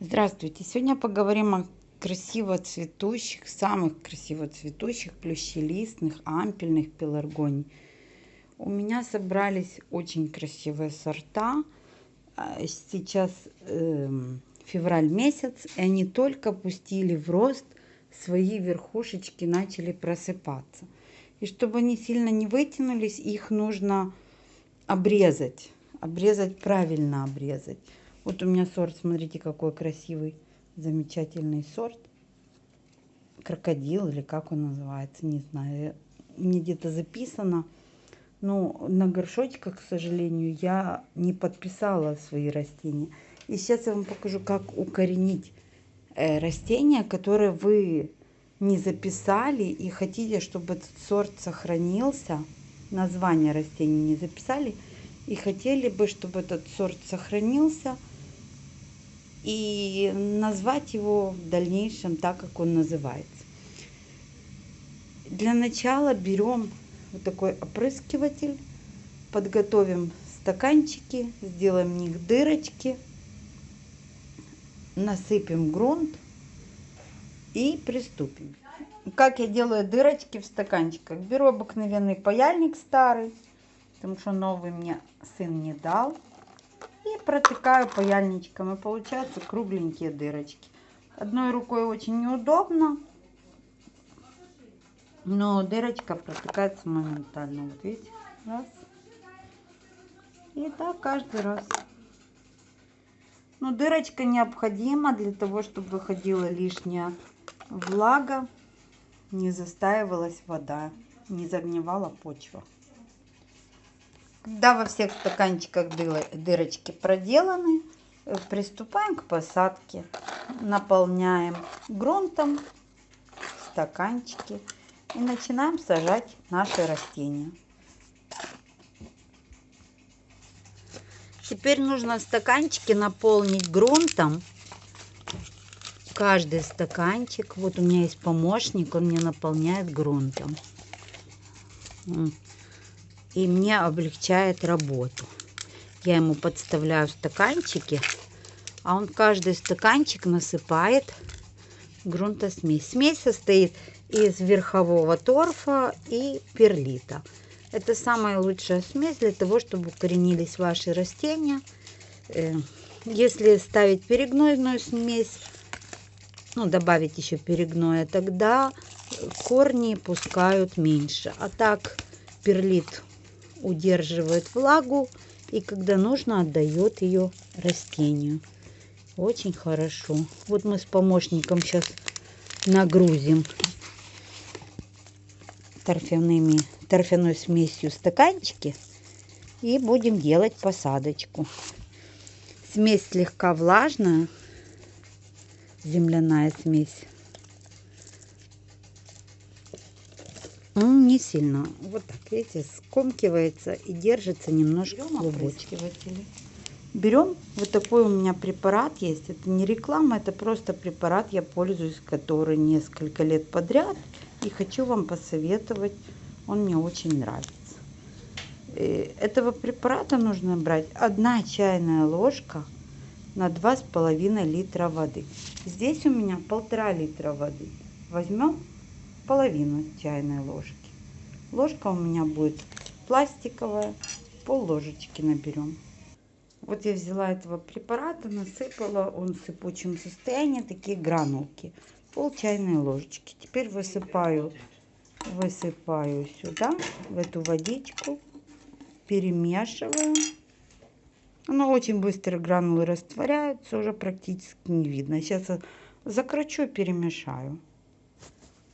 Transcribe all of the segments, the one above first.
Здравствуйте! Сегодня поговорим о красиво цветущих, самых красиво цветущих плющелистных, ампельных пеларгоний. У меня собрались очень красивые сорта. А, сейчас э, февраль месяц, и они только пустили в рост, свои верхушечки начали просыпаться. И чтобы они сильно не вытянулись, их нужно обрезать. Обрезать, правильно обрезать. Вот у меня сорт, смотрите, какой красивый, замечательный сорт. Крокодил или как он называется, не знаю. Мне где-то записано. Но на горшочках, к сожалению, я не подписала свои растения. И сейчас я вам покажу, как укоренить э, растения, которые вы не записали и хотите, чтобы этот сорт сохранился. Название растений не записали. И хотели бы, чтобы этот сорт сохранился – и назвать его в дальнейшем так, как он называется. Для начала берем вот такой опрыскиватель, подготовим стаканчики, сделаем в них дырочки, насыпем грунт и приступим. Как я делаю дырочки в стаканчиках? Беру обыкновенный паяльник старый, потому что новый мне сын не дал. Протыкаю паяльничком. И получаются кругленькие дырочки. Одной рукой очень неудобно. Но дырочка протыкается моментально. Вот видите? Раз. И так каждый раз. Но дырочка необходима для того, чтобы выходила лишняя влага, не застаивалась вода, не загнивала почва. Когда во всех стаканчиках дырочки проделаны, приступаем к посадке. Наполняем грунтом стаканчики и начинаем сажать наши растения. Теперь нужно стаканчики наполнить грунтом. Каждый стаканчик, вот у меня есть помощник, он мне наполняет грунтом и мне облегчает работу. Я ему подставляю стаканчики, а он каждый стаканчик насыпает грунтосмесь. Смесь состоит из верхового торфа и перлита. Это самая лучшая смесь для того, чтобы укоренились ваши растения. Э, если ставить перегнойную смесь, ну, добавить еще перегноя, тогда корни пускают меньше. А так перлит удерживает влагу и когда нужно отдает ее растению. Очень хорошо. Вот мы с помощником сейчас нагрузим торфяными, торфяной смесью стаканчики и будем делать посадочку. Смесь слегка влажная, земляная смесь. Не сильно. Вот так, видите, скомкивается и держится немножко клубочки. Берем вот такой у меня препарат есть. Это не реклама, это просто препарат, я пользуюсь, который несколько лет подряд. И хочу вам посоветовать, он мне очень нравится. Э, этого препарата нужно брать одна чайная ложка на два с половиной литра воды. Здесь у меня полтора литра воды. Возьмем половину чайной ложки. Ложка у меня будет пластиковая, пол ложечки наберем. Вот я взяла этого препарата, насыпала, он в сыпучем состоянии, такие гранулки, пол чайной ложечки. Теперь высыпаю, высыпаю сюда, в эту водичку, перемешиваю. Оно очень быстро гранулы растворяются, уже практически не видно. Сейчас закручу, перемешаю.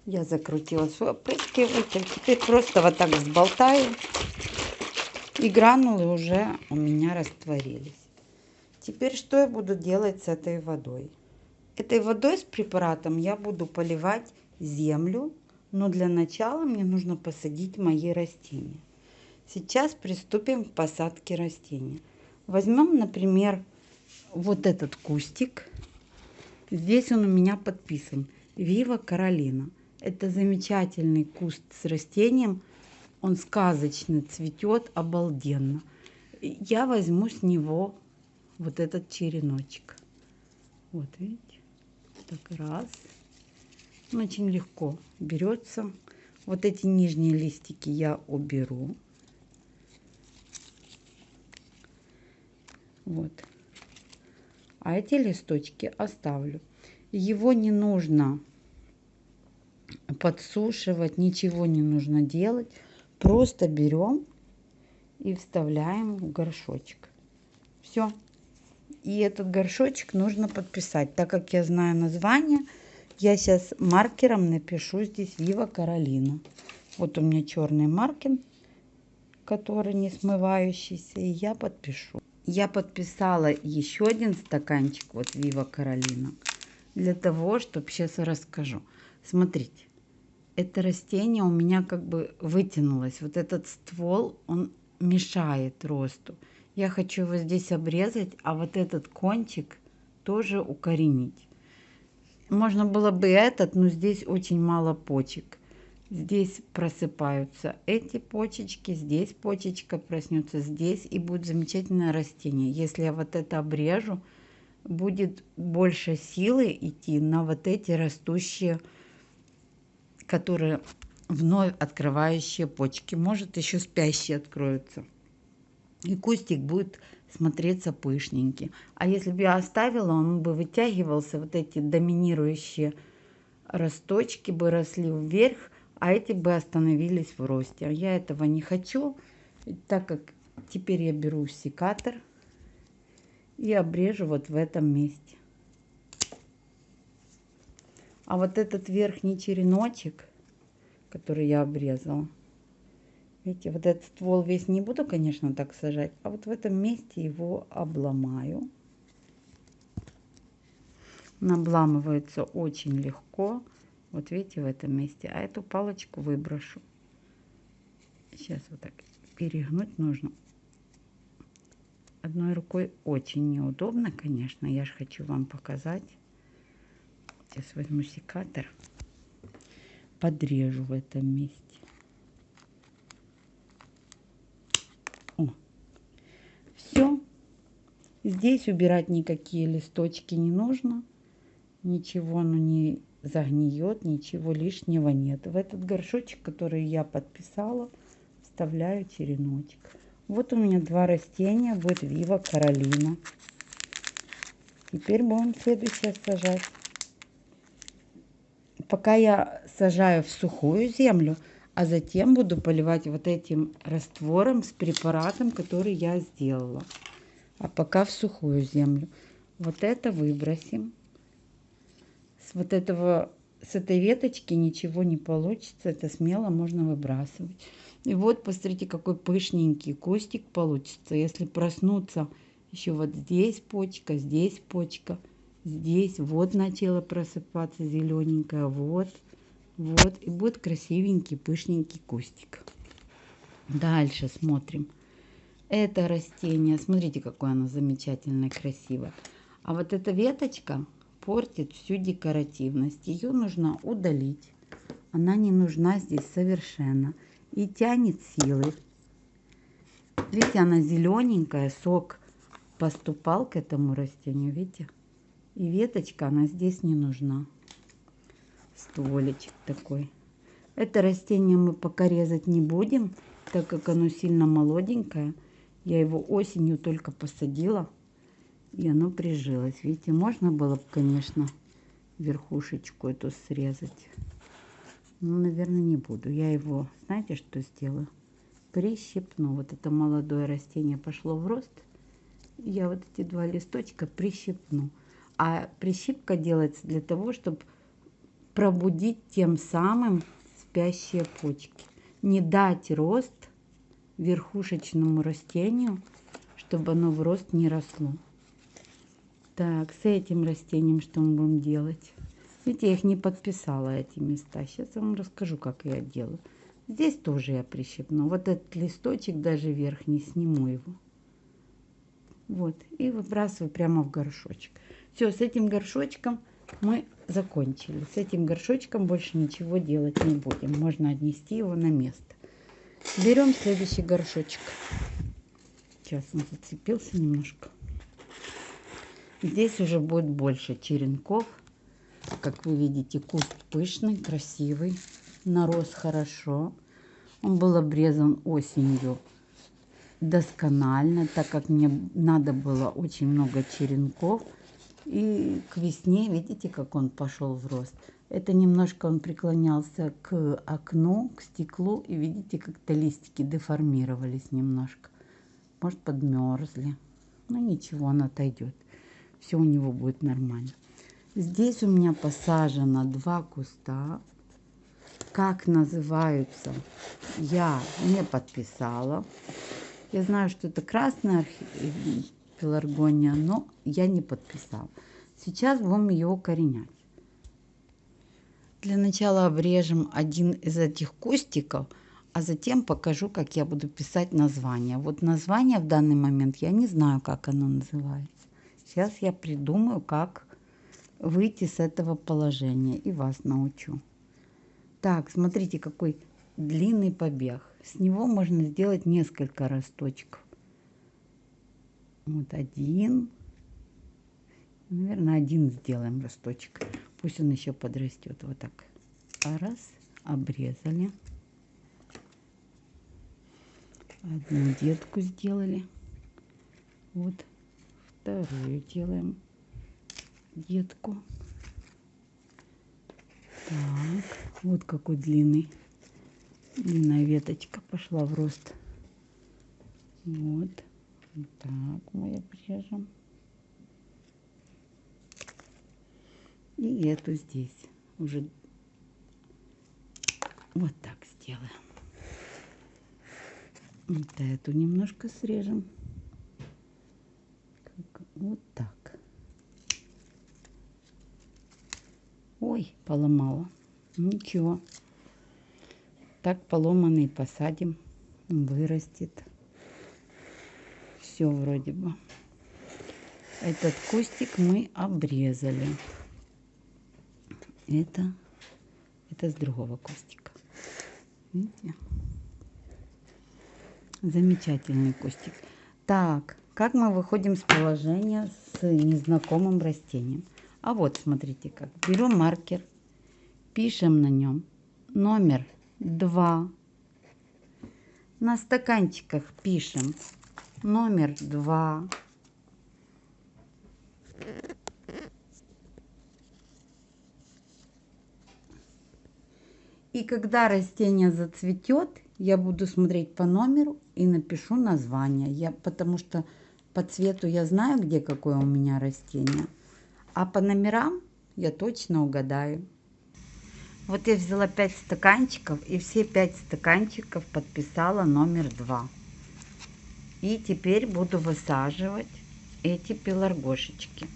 Я закрутила свой опрыскиватель. Теперь просто вот так взболтаю. И гранулы уже у меня растворились. Теперь что я буду делать с этой водой? Этой водой с препаратом я буду поливать землю, но для начала мне нужно посадить мои растения. Сейчас приступим к посадке растения. Возьмем, например, вот этот кустик. Здесь он у меня подписан. Вива Каролина. Это замечательный куст с растением. Он сказочно цветет, обалденно. Я возьму с него вот этот череночек. Вот, видите? Так, раз. Он очень легко берется. Вот эти нижние листики я уберу. Вот. А эти листочки оставлю. Его не нужно подсушивать, ничего не нужно делать. Просто берем и вставляем в горшочек. Все. И этот горшочек нужно подписать. Так как я знаю название, я сейчас маркером напишу здесь Вива Каролина. Вот у меня черный маркер, который не смывающийся, и я подпишу. Я подписала еще один стаканчик, вот Вива Каролина, для того, чтобы сейчас расскажу. Смотрите, это растение у меня как бы вытянулось. Вот этот ствол, он мешает росту. Я хочу его здесь обрезать, а вот этот кончик тоже укоренить. Можно было бы этот, но здесь очень мало почек. Здесь просыпаются эти почечки, здесь почечка проснется, здесь и будет замечательное растение. Если я вот это обрежу, будет больше силы идти на вот эти растущие которые вновь открывающие почки. Может, еще спящие откроются. И кустик будет смотреться пышненький. А если бы я оставила, он бы вытягивался, вот эти доминирующие росточки бы росли вверх, а эти бы остановились в росте. Я этого не хочу, так как теперь я беру секатор и обрежу вот в этом месте. А вот этот верхний череночек, который я обрезала, видите, вот этот ствол весь не буду, конечно, так сажать, а вот в этом месте его обломаю. Он обламывается очень легко. Вот видите, в этом месте. А эту палочку выброшу. Сейчас вот так перегнуть нужно. Одной рукой очень неудобно, конечно. Я же хочу вам показать. Сейчас возьму секатор, подрежу в этом месте. О, все. Здесь убирать никакие листочки не нужно. Ничего оно не загниет, ничего лишнего нет. В этот горшочек, который я подписала, вставляю череночек. Вот у меня два растения, будет Вива Каролина. Теперь будем следующее сажать пока я сажаю в сухую землю, а затем буду поливать вот этим раствором с препаратом, который я сделала. А пока в сухую землю. Вот это выбросим. С вот этого, с этой веточки ничего не получится. Это смело можно выбрасывать. И вот, посмотрите, какой пышненький кустик получится. Если проснуться еще вот здесь почка, здесь почка – здесь вот начало просыпаться зелененькое, вот, вот, и будет красивенький, пышненький кустик. Дальше смотрим. Это растение, смотрите, какое оно замечательное, красивое. А вот эта веточка портит всю декоративность. Ее нужно удалить. Она не нужна здесь совершенно. И тянет силы. Видите, она зелененькая, сок поступал к этому растению, видите? И веточка, она здесь не нужна. Стволичек такой. Это растение мы пока резать не будем, так как оно сильно молоденькое. Я его осенью только посадила, и оно прижилось. Видите, можно было бы, конечно, верхушечку эту срезать. Но, наверное, не буду. Я его, знаете, что сделаю? Прищипну. Вот это молодое растение пошло в рост. Я вот эти два листочка прищипну. А прищипка делается для того, чтобы пробудить тем самым спящие почки. Не дать рост верхушечному растению, чтобы оно в рост не росло. Так, с этим растением что мы будем делать? Видите, я их не подписала, эти места. Сейчас я вам расскажу, как я делаю. Здесь тоже я прищипну. Вот этот листочек даже верхний, сниму его. Вот, и выбрасываю прямо в горшочек. Все, с этим горшочком мы закончили. С этим горшочком больше ничего делать не будем. Можно отнести его на место. Берем следующий горшочек. Сейчас он зацепился немножко. Здесь уже будет больше черенков. Как вы видите, куст пышный, красивый, нарос хорошо. Он был обрезан осенью досконально, так как мне надо было очень много черенков. И к весне, видите, как он пошел в рост. Это немножко он преклонялся к окну, к стеклу. И видите, как-то листики деформировались немножко. Может, подмерзли. Но ничего, он отойдет. Все у него будет нормально. Здесь у меня посажено два куста. Как называются, я не подписала. Я знаю, что это красная пеларгония, но я не подписала. Сейчас будем ее укоренять. Для начала обрежем один из этих кустиков, а затем покажу, как я буду писать название. Вот название в данный момент я не знаю, как оно называется. Сейчас я придумаю, как выйти с этого положения и вас научу. Так, смотрите, какой длинный побег. С него можно сделать несколько росточков. Вот один. Наверное, один сделаем росточек. Пусть он еще подрастет. Вот так. Раз. Обрезали. Одну детку сделали. Вот. Вторую делаем детку. Так, вот какой длинный. Длинная веточка пошла в рост. Вот. Так мы обрежем. И эту здесь уже вот так сделаем. Вот эту немножко срежем. Вот так. Ой, поломала. Ничего. Так поломанный посадим. Вырастет. Все вроде бы. Этот кустик мы обрезали. Это, это с другого кустика. Видите? Замечательный кустик. Так, как мы выходим с положения с незнакомым растением? А вот, смотрите как. Берем маркер, пишем на нем номер 2. На стаканчиках пишем номер 2. И когда растение зацветет, я буду смотреть по номеру и напишу название. Я, потому что по цвету я знаю, где какое у меня растение. А по номерам я точно угадаю. Вот я взяла 5 стаканчиков и все 5 стаканчиков подписала номер 2. И теперь буду высаживать эти пеларгошечки.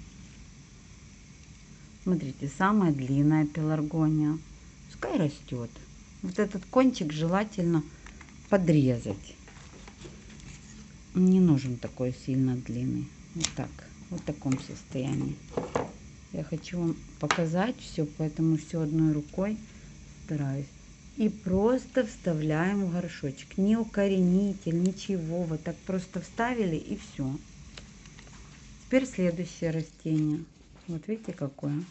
Смотрите, самая длинная пеларгония. Пускай растет. Вот этот кончик желательно подрезать. Не нужен такой сильно длинный. Вот так. Вот в таком состоянии. Я хочу вам показать все, поэтому все одной рукой стараюсь. И просто вставляем в горшочек. Не укоренитель, ничего. Вот так просто вставили и все. Теперь следующее растение. Вот видите какое.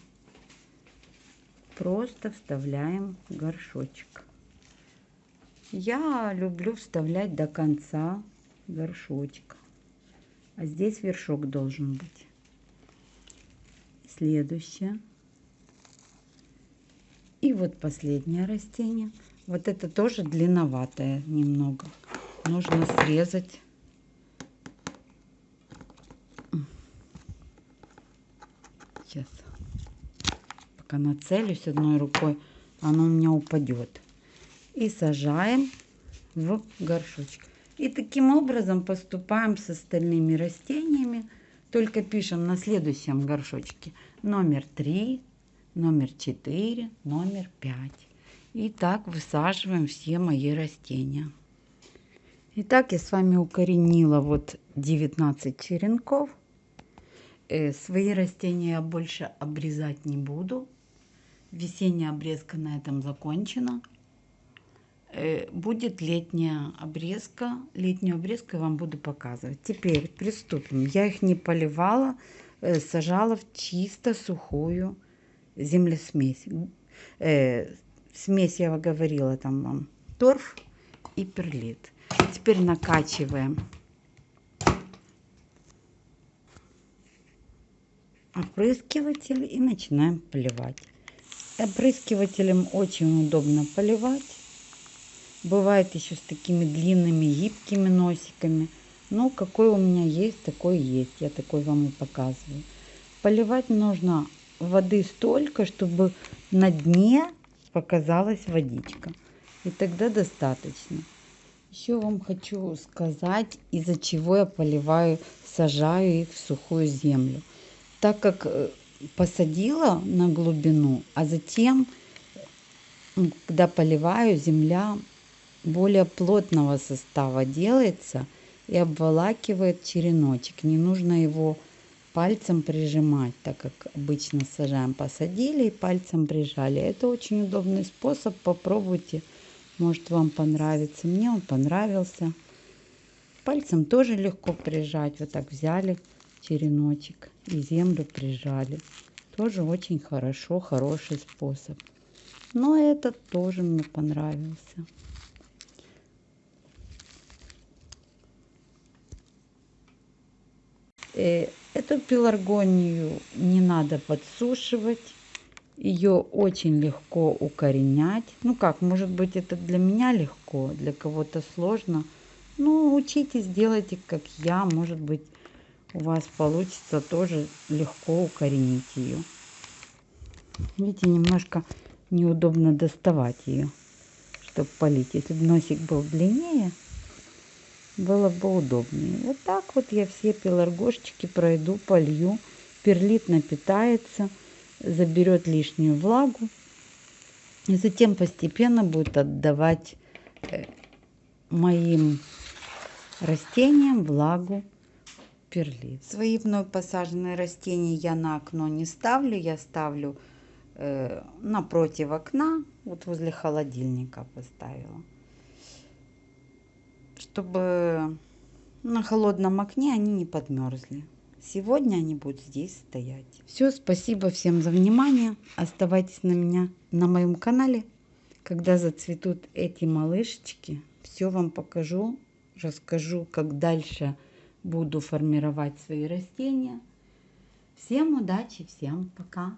Просто вставляем в горшочек. Я люблю вставлять до конца горшочка. А здесь вершок должен быть следующее. И вот последнее растение. Вот это тоже длинноватое немного. Нужно срезать. Сейчас. Пока нацелюсь одной рукой, оно у меня упадет. И сажаем в горшочек. И таким образом поступаем с остальными растениями. Только пишем на следующем горшочке номер 3, номер 4, номер 5. И так высаживаем все мои растения. Итак, я с вами укоренила вот 19 черенков. Э, свои растения я больше обрезать не буду. Весенняя обрезка на этом закончена. Э, будет летняя обрезка. Летнюю обрезку я вам буду показывать. Теперь приступим. Я их не поливала, э, сажала в чисто сухую землесмесь. Э, смесь, я говорила, там вам торф и перлит. Теперь накачиваем опрыскиватель и начинаем поливать. Опрыскивателем очень удобно поливать. Бывает еще с такими длинными гибкими носиками. Но какой у меня есть, такой есть. Я такой вам и показываю. Поливать нужно воды столько, чтобы на дне показалась водичка. И тогда достаточно. Еще вам хочу сказать, из-за чего я поливаю, сажаю их в сухую землю. Так как э, посадила на глубину, а затем, когда поливаю, земля более плотного состава делается и обволакивает череночек. Не нужно его пальцем прижимать, так как обычно сажаем, посадили и пальцем прижали. Это очень удобный способ, попробуйте, может вам понравится. Мне он понравился. Пальцем тоже легко прижать, вот так взяли череночек и землю прижали. Тоже очень хорошо, хороший способ. Но этот тоже мне понравился. Эту пеларгонию не надо подсушивать. Ее очень легко укоренять. Ну как, может быть это для меня легко, для кого-то сложно. Ну, учитесь, делайте как я. Может быть у вас получится тоже легко укоренить ее. Видите, немножко неудобно доставать ее, чтобы полить. Если бы носик был длиннее, было бы удобнее. Вот так вот я все пеларгошечки пройду, полью. Перлит напитается, заберет лишнюю влагу. И затем постепенно будет отдавать э, моим растениям влагу перлит. Свои вновь посаженные растения я на окно не ставлю, я ставлю э, напротив окна, вот возле холодильника поставила. Чтобы на холодном окне они не подмерзли. Сегодня они будут здесь стоять. Все, спасибо всем за внимание. Оставайтесь на меня на моем канале. Когда зацветут эти малышечки, все вам покажу, расскажу, как дальше буду формировать свои растения. Всем удачи, всем пока!